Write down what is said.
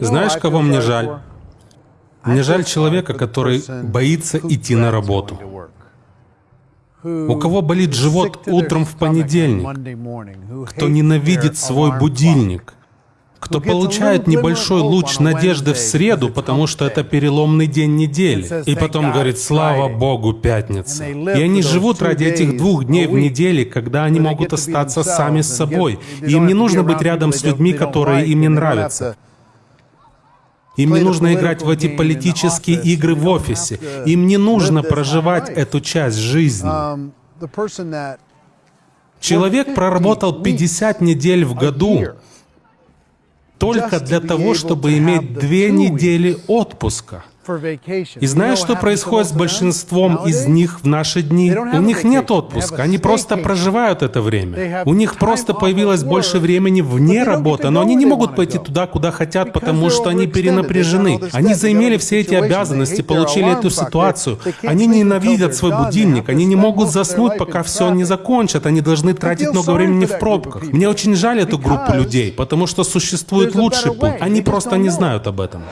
Знаешь, кого мне жаль? Мне жаль человека, который боится идти на работу. У кого болит живот утром в понедельник? Кто ненавидит свой будильник? Кто получает небольшой луч надежды в среду, потому что это переломный день недели, и потом говорит «Слава Богу, пятница». И они живут ради этих двух дней в неделе, когда они могут остаться сами с собой. И им не нужно быть рядом с людьми, которые им не нравятся. Им не нужно играть в эти политические игры в офисе. Им не нужно проживать эту часть жизни. Человек проработал 50 недель в году только для того, чтобы иметь две недели отпуска. И знаешь, что происходит с большинством из них в наши дни? У них нет отпуска, они просто проживают это время. У них просто появилось больше времени вне работы, но они не могут пойти туда, куда хотят, потому что они перенапряжены. Они заимели все эти обязанности, получили эту ситуацию. Они ненавидят свой будильник, они не могут заснуть, пока все не закончат, они должны тратить много времени в пробках. Мне очень жаль эту группу людей, потому что существует лучший путь, они просто не знают об этом.